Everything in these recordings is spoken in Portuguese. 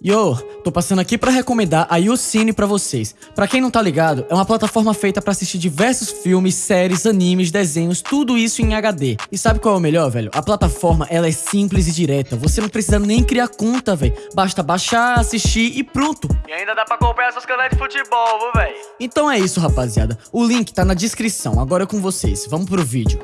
Yo, tô passando aqui pra recomendar a YouCine pra vocês. Pra quem não tá ligado, é uma plataforma feita pra assistir diversos filmes, séries, animes, desenhos, tudo isso em HD. E sabe qual é o melhor, velho? A plataforma, ela é simples e direta. Você não precisa nem criar conta, velho. Basta baixar, assistir e pronto. E ainda dá pra acompanhar seus canais de futebol, viu, velho? Então é isso, rapaziada. O link tá na descrição. Agora é com vocês. Vamos pro vídeo.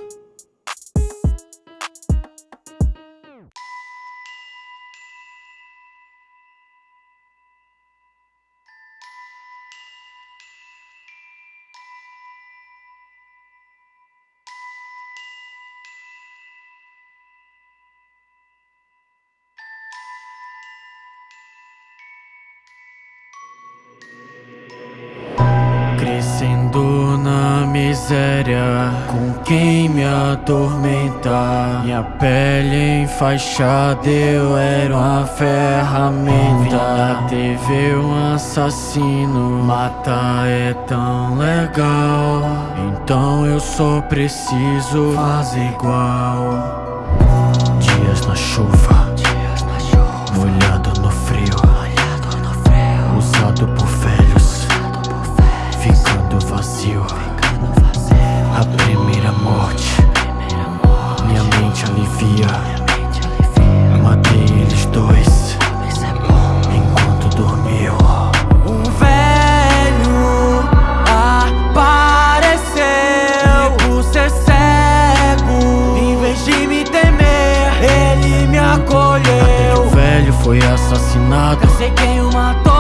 Crescendo na miséria, com quem me atormenta. Minha pele enfaixada, eu era uma ferramenta. Na TV um assassino, matar é tão legal. Então eu só preciso fazer igual. Dias na chuva, assassinado. Sei quem o matou,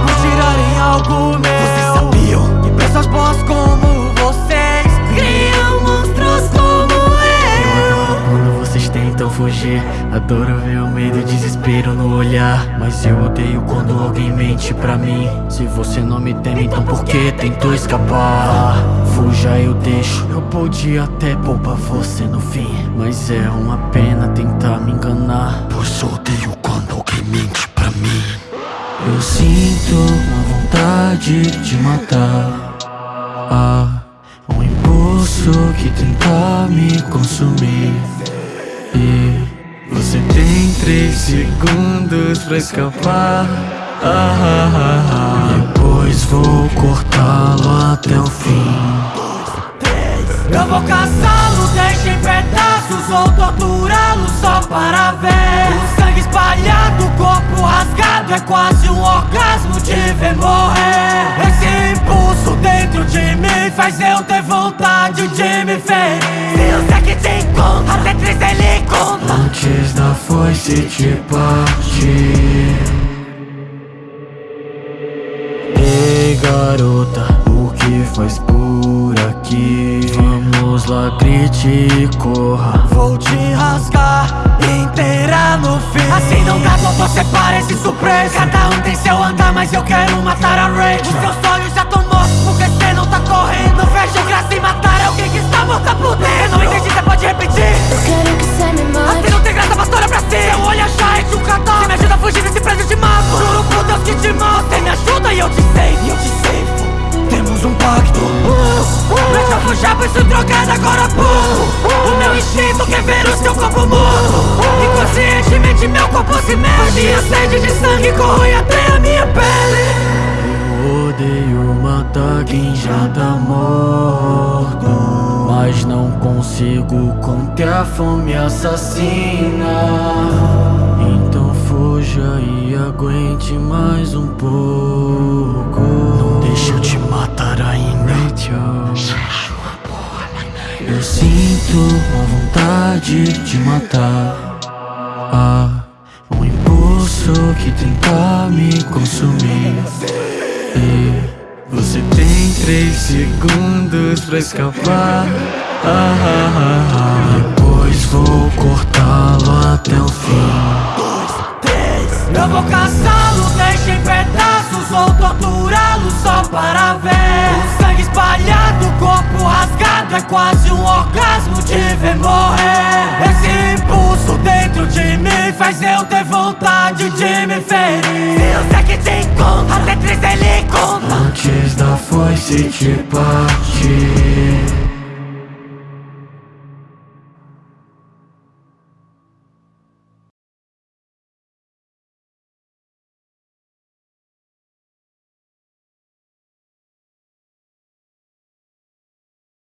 por tirarem algo meu Vocês sabiam que pessoas boas como vocês Criam monstros como eu Quando vocês tentam fugir, adoro ver o medo e o desespero no olhar. Mas eu odeio quando alguém mente pra mim. Se você não me teme, então por que tentou escapar? Fuja, eu deixo. Eu podia até poupar você no fim. Mas é uma pena tentar me enganar. Pois odeio quando alguém mente. Eu sinto uma vontade de matar. Ah, um impulso que tenta me consumir. E você tem três segundos pra escapar. Ah, ah, ah, ah. Depois vou cortá-lo até o fim. Eu vou caçá-lo, deixa em pedaços Ou torturá-lo só para ver O sangue espalhado, o corpo rasgado É quase um orgasmo de ver morrer Esse impulso dentro de mim Faz eu ter vontade de me ferir Se o sangue te encontra, até três ele conta Antes da foice te partir. Ei garota, o que faz por aqui? Vamos lá, grite e corra. Vou te rasgar inteira você parece surpresa. Cada um tem seu andar, mas eu quero matar a Ray Os seus sonhos já tão mortos porque cê não tá correndo. Não vejo graça em matar alguém que está morta por dentro Não entendi, cê pode repetir? Eu quero que você me mate. Assim não tem graça, mas olha pra si. Seu olho é chá de um catar me ajuda a fugir desse prédio de mato. Juro por Deus que te mato. Você me ajuda e eu te save, e eu te save. Temos um pacto. Mas eu fujar por isso drogado agora há pouco O meu instinto quer ver o seu corpo morto. Inconscientemente meu corpo se mexe E a sede de sangue corrói até a minha pele Eu odeio matar quem já tá morto. Mas não consigo conter a fome assassina. Então fuja e aguente mais um pouco. Não deixa eu te matar ainda. Eu sinto uma vontade de matar. Ah, impulso que tenta me consumir. E você tem três segundos pra escapar. Ah, ah, ah, ah. Depois vou cortá-lo até o fim. Eu vou caçá-lo, deixa em pedaços Ou torturá-lo só para ver O sangue espalhado, o corpo rasgado É quase um orgasmo тысячи папки